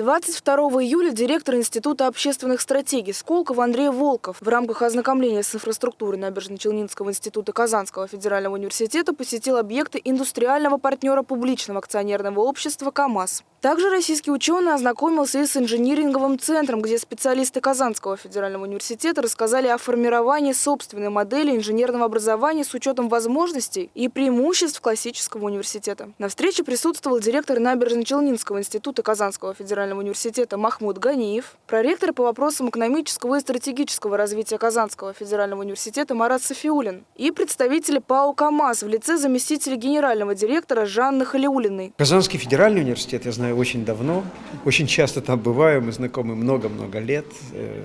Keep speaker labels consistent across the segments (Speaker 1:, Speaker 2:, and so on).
Speaker 1: 22 июля директор Института общественных стратегий Сколково Андрей Волков в рамках ознакомления с инфраструктурой Набережно-Челнинского института Казанского федерального университета посетил объекты индустриального партнера публичного акционерного общества «КамАЗ». Также российский ученый ознакомился и с инжиниринговым центром, где специалисты Казанского федерального университета рассказали о формировании собственной модели инженерного образования с учетом возможностей и преимуществ классического университета. На встрече присутствовал директор Набережно-Челнинского института Казанского федерального университета Махмуд Ганиев, проректор по вопросам экономического и стратегического развития Казанского федерального университета Марат Софиулин и представители ПАО «КамАЗ» в лице заместителя генерального директора Жанны Халиулиной.
Speaker 2: Казанский федеральный университет, я знаю, знаю очень давно, очень часто там бываю, мы знакомы много-много лет, э,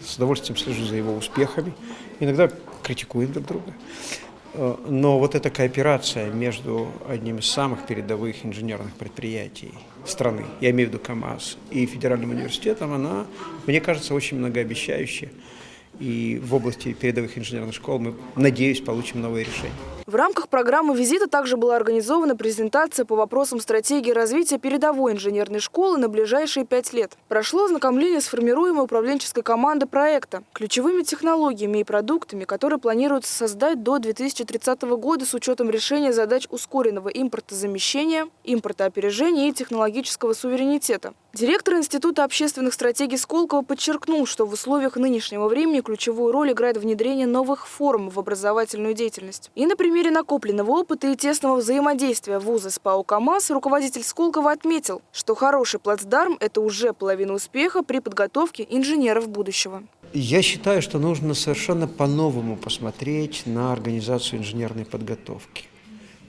Speaker 2: с удовольствием слежу за его успехами, иногда критикуем друг друга. Э, но вот эта кооперация между одним из самых передовых инженерных предприятий страны, я имею в виду КАМАЗ, и Федеральным университетом, она, мне кажется, очень многообещающая. И в области передовых инженерных школ мы, надеюсь, получим новые решения.
Speaker 1: В рамках программы визита также была организована презентация по вопросам стратегии развития передовой инженерной школы на ближайшие пять лет. Прошло ознакомление с формируемой управленческой командой проекта, ключевыми технологиями и продуктами, которые планируется создать до 2030 года с учетом решения задач ускоренного импортозамещения, импортоопережения и технологического суверенитета. Директор Института общественных стратегий Сколково подчеркнул, что в условиях нынешнего времени ключевую роль играет внедрение новых форм в образовательную деятельность. И, например, примере накопленного опыта и тесного взаимодействия вуза с ПАО «КамАЗ» руководитель Сколково отметил, что хороший плацдарм – это уже половина успеха при подготовке инженеров будущего.
Speaker 2: Я считаю, что нужно совершенно по-новому посмотреть на организацию инженерной подготовки.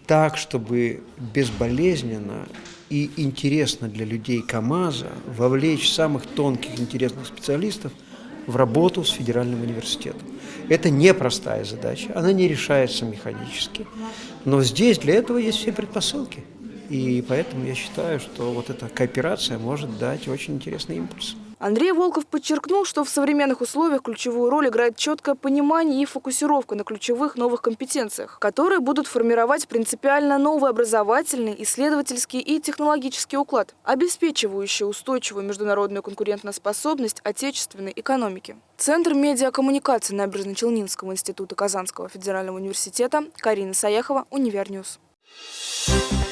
Speaker 2: Так, чтобы безболезненно и интересно для людей КАМАЗа вовлечь самых тонких интересных специалистов в работу с федеральным университетом. Это непростая задача, она не решается механически. Но здесь для этого есть все предпосылки. И поэтому я считаю, что вот эта кооперация может дать очень интересный импульс.
Speaker 1: Андрей Волков подчеркнул, что в современных условиях ключевую роль играет четкое понимание и фокусировка на ключевых новых компетенциях, которые будут формировать принципиально новый образовательный, исследовательский и технологический уклад, обеспечивающий устойчивую международную конкурентоспособность отечественной экономики. Центр медиакоммуникации Набережно-Челнинского института Казанского федерального университета Карина Саяхова, Univer News. Thank you.